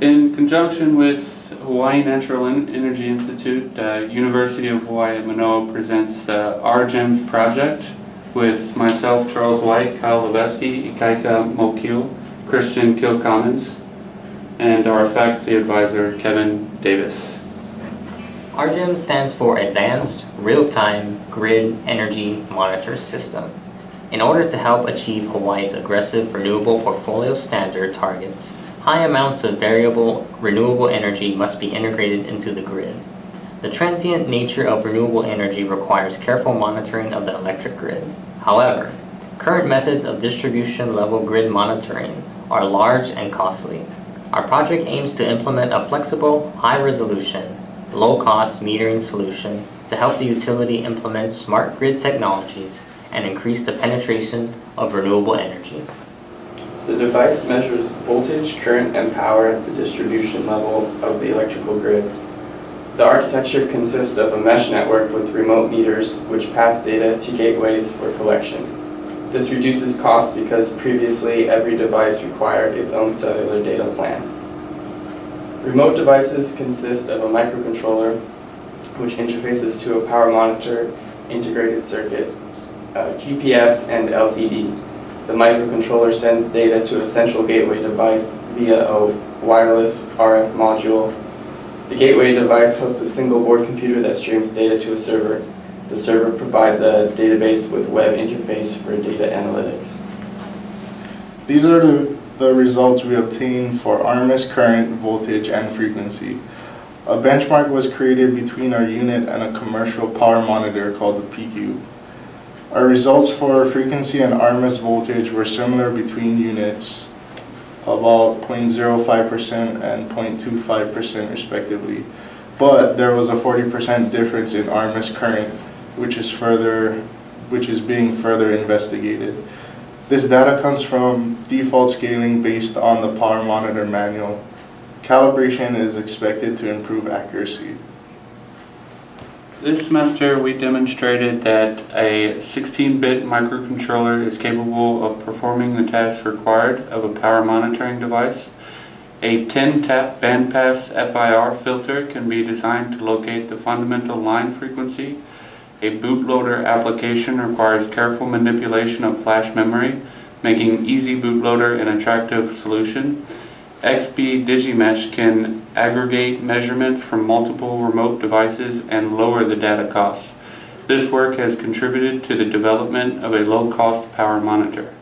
In conjunction with Hawaii Natural Energy Institute, uh, University of Hawaii at Manoa presents the RGEMS project with myself, Charles White, Kyle Levesky, Ikaika Mokil, Christian Kilcommons, and our faculty advisor, Kevin Davis. RGEM stands for Advanced Real-Time Grid Energy Monitor System. In order to help achieve Hawaii's aggressive renewable portfolio standard targets, high amounts of variable renewable energy must be integrated into the grid. The transient nature of renewable energy requires careful monitoring of the electric grid. However, current methods of distribution level grid monitoring are large and costly. Our project aims to implement a flexible, high-resolution, low-cost metering solution to help the utility implement smart grid technologies and increase the penetration of renewable energy. The device measures voltage, current, and power at the distribution level of the electrical grid. The architecture consists of a mesh network with remote meters which pass data to gateways for collection. This reduces costs because previously every device required its own cellular data plan. Remote devices consist of a microcontroller which interfaces to a power monitor, integrated circuit, uh, GPS, and LCD. The microcontroller sends data to a central gateway device via a wireless RF module. The gateway device hosts a single board computer that streams data to a server. The server provides a database with web interface for data analytics. These are the, the results we obtained for RMS current, voltage, and frequency. A benchmark was created between our unit and a commercial power monitor called the PQ. Our results for frequency and RMS voltage were similar between units, about 0.05% and 0.25% respectively. But there was a 40% difference in RMS current, which is further, which is being further investigated. This data comes from default scaling based on the power monitor manual. Calibration is expected to improve accuracy. This semester, we demonstrated that a 16-bit microcontroller is capable of performing the tasks required of a power monitoring device. A 10-tap bandpass FIR filter can be designed to locate the fundamental line frequency. A bootloader application requires careful manipulation of flash memory, making easy bootloader an attractive solution. XBee Digimesh can aggregate measurements from multiple remote devices and lower the data costs. This work has contributed to the development of a low-cost power monitor.